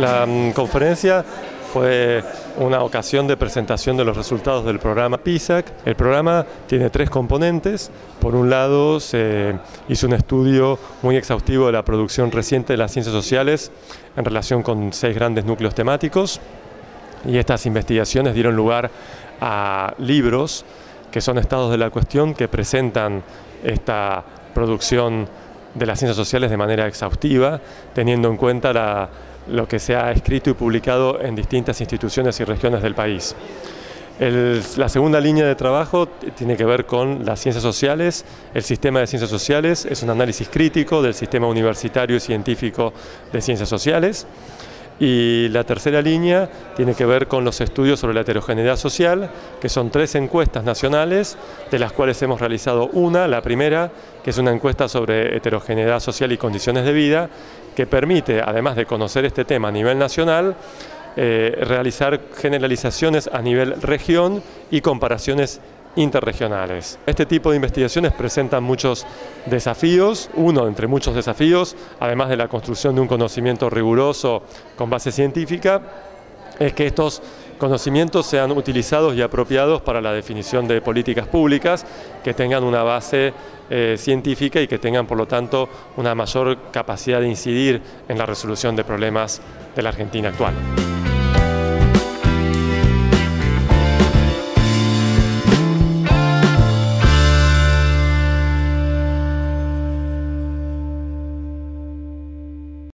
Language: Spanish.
La mm, conferencia fue una ocasión de presentación de los resultados del programa PISAC. El programa tiene tres componentes. Por un lado, se hizo un estudio muy exhaustivo de la producción reciente de las ciencias sociales en relación con seis grandes núcleos temáticos. Y estas investigaciones dieron lugar a libros que son estados de la cuestión que presentan esta producción de las ciencias sociales de manera exhaustiva, teniendo en cuenta la lo que se ha escrito y publicado en distintas instituciones y regiones del país. la segunda línea de trabajo tiene que ver con las ciencias sociales. El sistema de ciencias sociales es un análisis crítico del sistema universitario y científico de ciencias sociales. Y la tercera línea tiene que ver con los estudios sobre la heterogeneidad social, que son tres encuestas nacionales, de las cuales hemos realizado una, la primera, que es una encuesta sobre heterogeneidad social y condiciones de vida, que permite, además de conocer este tema a nivel nacional, eh, realizar generalizaciones a nivel región y comparaciones interregionales. Este tipo de investigaciones presentan muchos desafíos, uno entre muchos desafíos, además de la construcción de un conocimiento riguroso con base científica, es que estos conocimientos sean utilizados y apropiados para la definición de políticas públicas que tengan una base eh, científica y que tengan, por lo tanto, una mayor capacidad de incidir en la resolución de problemas de la Argentina actual.